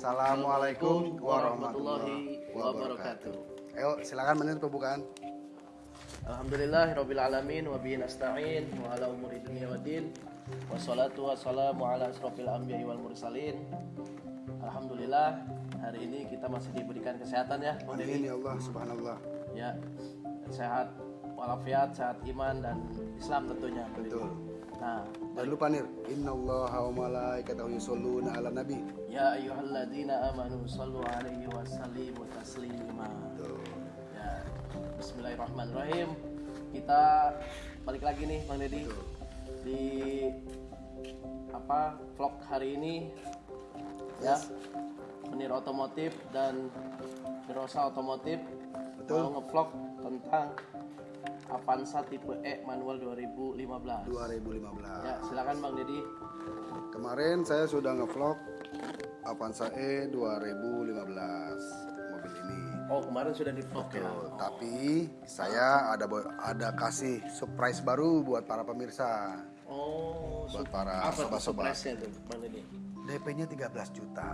Assalamualaikum warahmatullahi wabarakatuh. Ayo silakan menit pembukaan. Alhamdulillah alamin wa bihi nasta'in wa ala umuri dunya waddin. Wassalatu wassalamu ala asrofil anbiya'i wal mursalin. Alhamdulillah hari ini kita masih diberikan kesehatan ya, Amin ya Allah subhanallah. Ya, sehat walafiat, sehat iman dan Islam tentunya. Betul. Nah, Jangan lupa nir. Innallaha wa malaikatahu yusholluna ala nabi. ya ayyuhalladzina amanu sallu alaihi wa sallimu taslima. Tuh. Ya, Bismillahirrahmanirrahim. Kita balik lagi nih Bang Deddy di apa vlog hari ini ya Menir Otomotif dan Mirosa Otomotif Betul. mau ngevlog tentang Avanza tipe E manual 2015. 2015. Ya, silakan Bang Deddy. Kemarin saya sudah ngevlog Avanza E 2015 mobil ini. Oh, kemarin sudah di vlog ya. Tuh, tapi saya ada ada kasih surprise baru buat para pemirsa. Oh, Buat para sobat-sobat. DP-nya 13 juta.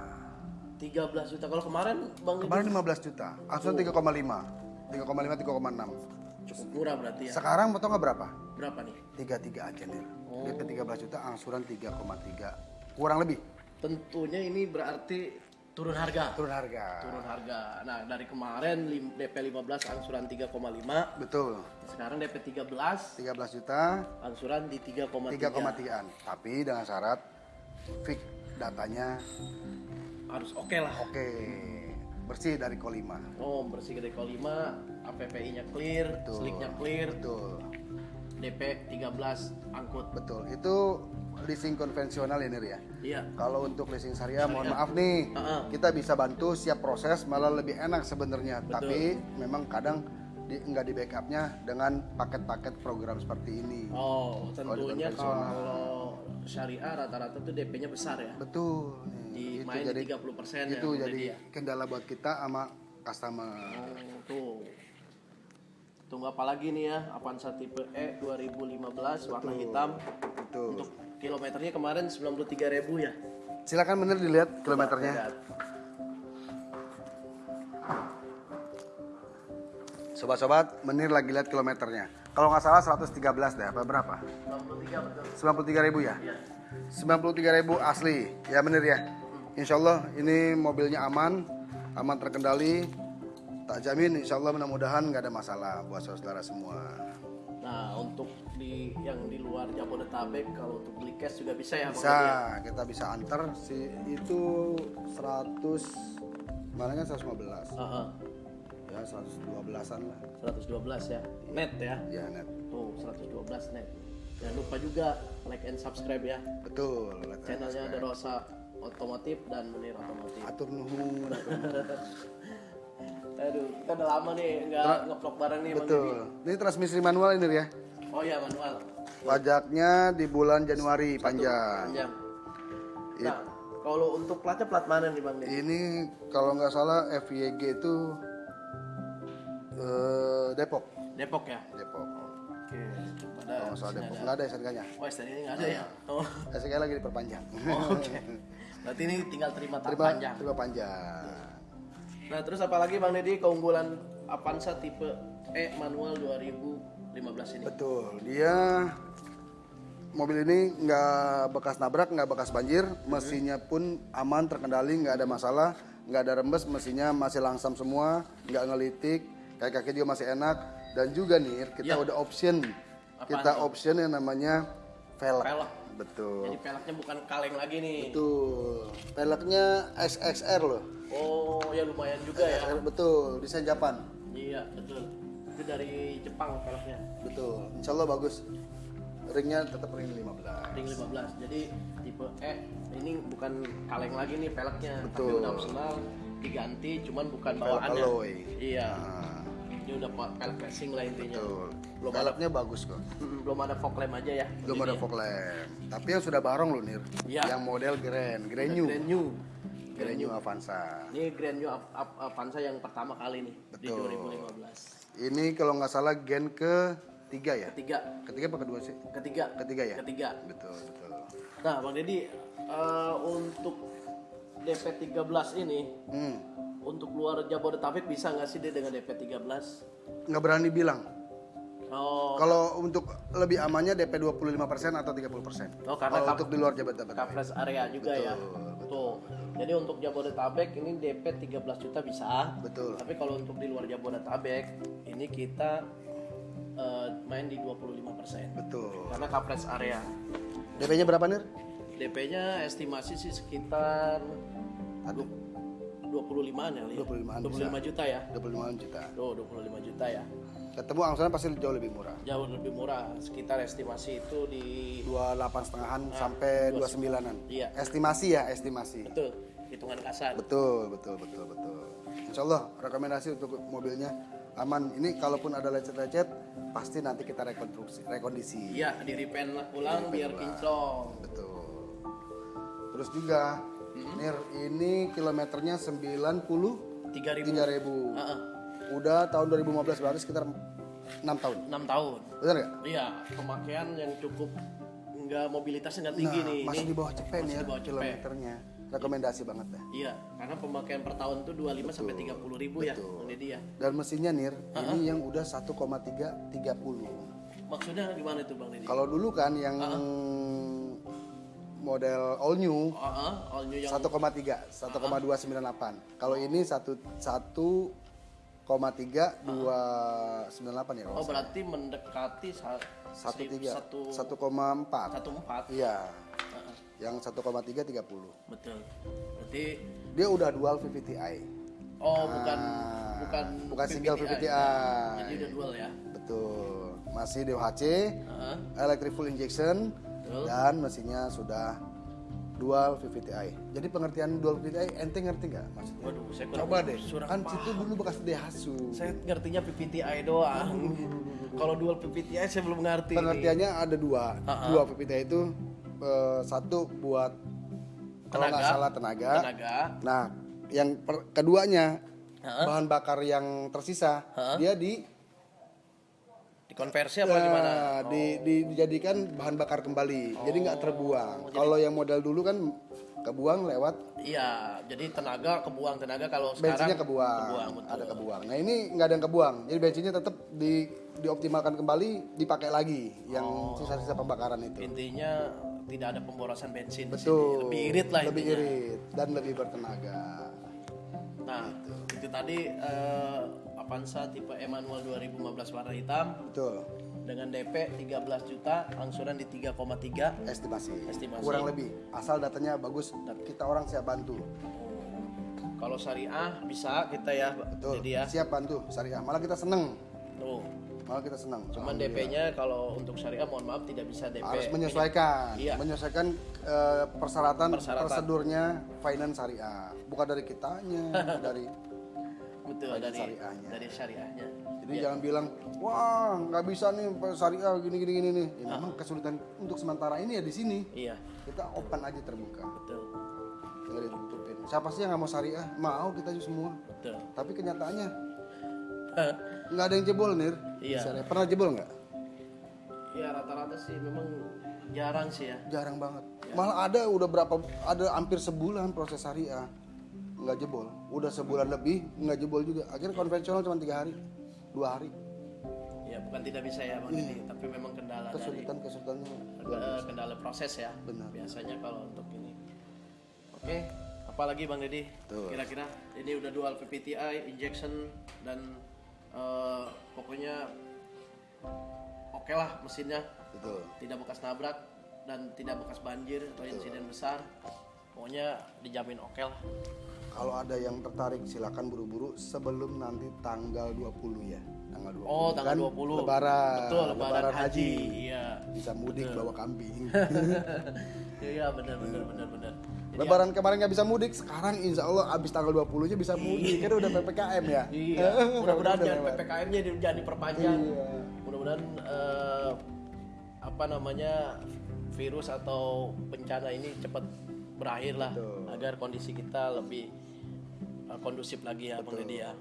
13 juta. Kalau kemarin Bang Kemarin 15 juta, angsuran 3,5. 3,5 3,6. Cukup murah berarti ya. Sekarang mau tau nggak berapa? Berapa nih? 33 aja nih. Oh. DP 13 juta, angsuran 3,3. Kurang lebih Tentunya ini berarti turun harga. turun harga. Turun harga. Nah, dari kemarin DP 15 angsuran 3,5, Betul. sekarang DP 13 13 juta, angsuran di 3,3. 3,3an. Tapi dengan syarat fix datanya Harus oke lah. oke. Bersih dari Kolima. Oh, bersih dari kol 5, APPI-nya clear, Betul. seliknya clear, Betul. DP 13 angkut. Betul. Itu leasing konvensional ini ya. Iya. Kalau untuk leasing syariah, mohon maaf nih, Heeh. kita bisa bantu siap proses, malah lebih enak sebenarnya. Tapi memang kadang di, nggak di backupnya dengan paket-paket program seperti ini. Oh, tentunya kalau syariah rata-rata tuh DP-nya besar ya. Betul. Di Nih, main itu jadi di 30% ya. itu Bang jadi ya. kendala buat kita sama customer. Oh, tuh. Tunggu apa lagi nih ya? Avanza tipe E 2015 warna hitam. Betul. Untuk kilometernya kemarin 93.000 ya. Silakan bener dilihat kilometernya. Lihat. Sobat-sobat, menir lagi lihat kilometernya. Kalau nggak salah 113 deh, apa berapa? 93 betul. 93 ribu ya? 93 ribu asli, ya bener ya? Insya Allah ini mobilnya aman, aman terkendali. Tak jamin, insya Allah mudah-mudahan nggak ada masalah buat saudara semua. Nah, untuk di yang di luar Jabodetabek kalau untuk beli cash juga bisa ya, Bisa, ya? kita bisa antar si itu 100 mana kan 115 Heeh. Ya 112an lah 112 ya. Net ya. ya net Tuh, 112 net. Jangan lupa juga like and subscribe ya. betul kan. Channelnya ada Rosa Otomotif dan Munir Otomotif. atur nuhun. Aduh, kita udah lama nih nggak ngevlog bareng nih betul ini transmisi manual ini ya Oh iya manual. pajaknya di bulan Januari panjang Panjang. Nah, kalau untuk platnya plat mana nih Bang ini kalau nggak salah FYG itu eh, Depok Depok ya? Depok Oke. Nggak salah sini Depok ada. nggak ada SNK-nya Oh, STNK ini nggak ada ya? Oh. SNK lagi diperpanjang Oh, Oke. Berarti ini tinggal terima terima panjang. terima panjang Nah, terus apa lagi Bang Deddy keunggulan Avanza tipe E manual 2015 ini? Betul, dia mobil ini nggak bekas nabrak, nggak bekas banjir, mesinnya pun aman, terkendali, nggak ada masalah, nggak ada rembes, mesinnya masih langsam semua, nggak ngelitik, kaki-kaki juga masih enak, dan juga nih kita Ya. udah option, Apaan kita option yang namanya velg. Pelek. Betul, Jadi peleknya bukan kaleng lagi nih. betul, velgnya XXR loh, Oh, ya lumayan juga ya. XXR, betul, desain Japan, Iya, betul. Itu dari Jepang peleknya. betul, Insya Allah bagus, ringnya tetap ring 15. Ring 15. Jadi tipe E ini bukan kaleng lagi nih peleknya, tapi Betul. udah opsional diganti cuman bukan Velg bawaannya. Iya. Nah, Ini udah pelek racing lah intinya. betul. Belum Velgnya bagus kok. Belum ada fog lamp aja ya. Belum ada fog lamp. Tapi yang sudah barong loh Nir. Iya. Yang model Grand, Grand New. Grand New. Grand New Avanza. Ini Grand New Av- Av- Avanza yang pertama kali nih di Betul. 2015. Ini kalau nggak salah gen ke tiga ya. Ketiga, Ketiga apa kedua sih? ketiga, Ketiga ya. ketiga. Betul betul. Nah, Bang Deddy, eh, untuk DP 13 ini Hmm. Untuk luar Jabodetabek bisa nggak sih dia dengan DP 13? Nggak berani bilang. Oh, Kalau untuk lebih amannya DP 25% atau 30%. Oh, karena Kalau kap- untuk di luar Jabodetabek. coverage area juga ya. Tuh. Jadi untuk Jabodetabek ini DP 13 juta bisa. Betul. Tapi kalau untuk di luar Jabodetabek ini kita eh, main di 25% Betul. karena coverage area. DP-nya berapa Nir? DP-nya estimasi sih sekitar Aduh. 25-an ya. Li? 25-an 25 juta ya. 25 juta. Tuh, 25 juta ya. Ketemu angsuran pasti jauh lebih murah. Jauh lebih murah. Sekitar estimasi itu di 28 setengahan sampai 29-an. Iya. Estimasi ya, estimasi. betul hitungan kasar. Betul, betul, betul, betul. Insya Allah rekomendasi untuk mobilnya aman. Ini kalaupun ada lecet-lecet, pasti nanti kita rekonstruksi, rekondisi. Iya, di repaint ulang biar kinclong. Betul. Terus juga, Nir, ini kilometernya 90 3000 ribu. Heeh. Udah tahun 2015 berarti sekitar 6 tahun. 6 tahun. Benar nggak? Iya, pemakaian yang cukup nggak mobilitasnya nggak tinggi Nah, nih. masih Ini di bawah cepet masih nih di bawah cepet. kilometernya. Rekomendasi banget deh. Iya, karena pemakaian per tahun tuh 25 sampai 30 ribu ya, Deddy ya. Dan mesinnya Nir, ini yang udah 1,330. Maksudnya gimana itu Bang Deddy? Kalau dulu kan yang model all new Heeh, all new yang 1,3, 1,298. Kalau ini 1 1,3298 ya. Oh, berarti mendekati sa- Satu tiga, satu 1,4. satu empat. Iya. Yang 1,330. betul. Berarti Dia udah dual VVTi. oh bukan Ah, bukan bukan single VVTi. Jadi udah dual ya. Betul. Masih DOHC, Heeh. electric full injection Dan mesinnya sudah dual VVTi. Jadi pengertian dual VVTi ente ngerti nggak maksudnya? Waduh, saya kurang Coba deh. Kan situ dulu bekas Daihatsu. Saya ngertinya PPTI doang. Kalau dual PPTI saya belum ngerti. nih. Pengertiannya ada dua. Dua VVTi itu eh, satu buat kalau nggak salah tenaga. Tenaga. Nah, yang per- keduanya bahan bakar yang tersisa dia di Dikonversi apa gimana? Nah, di, di- dijadikan bahan bakar kembali. Jadi nggak terbuang. Kalau yang model dulu kan kebuang lewat Iya, jadi tenaga kebuang tenaga kalau bensinnya sekarang kebuang. kebuang, betul. Ada kebuang. Nah, ini nggak ada yang kebuang. Jadi bensinnya tetap di dioptimalkan kembali, dipakai lagi yang Oh. sisa-sisa pembakaran itu. Intinya tidak ada pemborosan bensin di Betul. sini. Lebih irit lah Lebih intinya. irit dan lebih bertenaga. Nah, itu tadi eh, Avanza tipe Emmanuel 2015 warna hitam Betul. dengan DP 13 juta, angsuran di 3,3. Estimasi. Estimasi. Kurang lebih. Asal datanya bagus, kita orang siap bantu. Kalau syariah bisa kita ya, Betul. jadi ya. Siap bantu syariah. Malah kita seneng. Tuh. Malah kita seneng. Cuman DP-nya kalau untuk syariah mohon maaf tidak bisa DP. harus menyesuaikan Iya. menyesuaikan eh, persyaratan, Persyaratan. prosedurnya finance syariah bukan dari kitanya dari Betul dari syariahnya. dari syariahnya. jadi jangan bilang wah nggak bisa nih syariah gini gini gini nih. Ya, memang kesulitan untuk sementara ini ya di sini. Iya, kita open aja terbuka. Betul. nggak ditutupin siapa sih yang nggak mau syariah? Mau kita semua. Betul. tapi kenyataannya nggak ada yang jebol nih Iya. syariah pernah jebol nggak? Iya rata-rata sih. Memang jarang sih ya. jarang banget. Malah ada udah berapa ada hampir sebulan proses syariah nggak jebol udah sebulan lebih nggak jebol juga akhirnya konvensional cuma tiga hari dua hari Ya bukan tidak bisa ya bang Didi, tapi memang kendala dari kesulitan kesulitannya eh, kendala proses ya. Benar. Biasanya kalau untuk ini. Oke, apalagi bang Deddy? Betul. Kira-kira ini udah dual PPTI, injection dan eh, pokoknya oke lah mesinnya, betul tidak bekas nabrak dan tidak bekas banjir atau insiden besar. Pokoknya dijamin oke lah. Kalau ada yang tertarik silakan buru-buru sebelum nanti tanggal 20 ya tanggal 20 Oh, tanggal kan 20. lebaran Betul, lebaran, haji. Iya. bisa mudik bawa kambing Iya, benar benar benar benar. Jadi lebaran kemarin nggak bisa mudik sekarang insya Allah abis tanggal 20 nya bisa mudik kan udah ppkm ya Iya, mudah-mudahan Udah jangan. PPKM-nya di- jangan diperpanjang. Iya. Mudah-mudahan eh, apa namanya virus atau bencana ini cepat berakhir lah Betul. agar kondisi kita lebih eh, kondusif lagi ya Bang Deddy ya.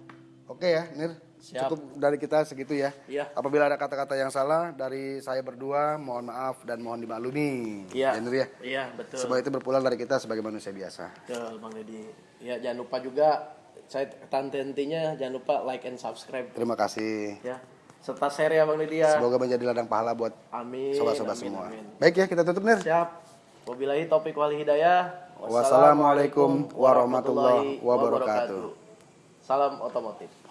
oke ya Nir Siap. Cukup dari kita segitu ya. Iya. Apabila ada kata-kata yang salah dari saya berdua, mohon maaf dan mohon dimaklumi. Iya. Ya, Nur ya. Iya, betul. Semua itu berpulang dari kita sebagai manusia biasa. Betul, Bang Deddy. Ya, jangan lupa juga saya tante intinya jangan lupa like and subscribe Terima kasih. ya. Serta share ya Bang Deddy ya. Semoga menjadi ladang pahala buat Amin. sobat-sobat amin, semua. amin. Baik ya, kita tutup Nir. Siap. Wabillahi taufiq wal hidayah. Wassalamualaikum warahmatullahi wabarakatuh. Salam otomotif.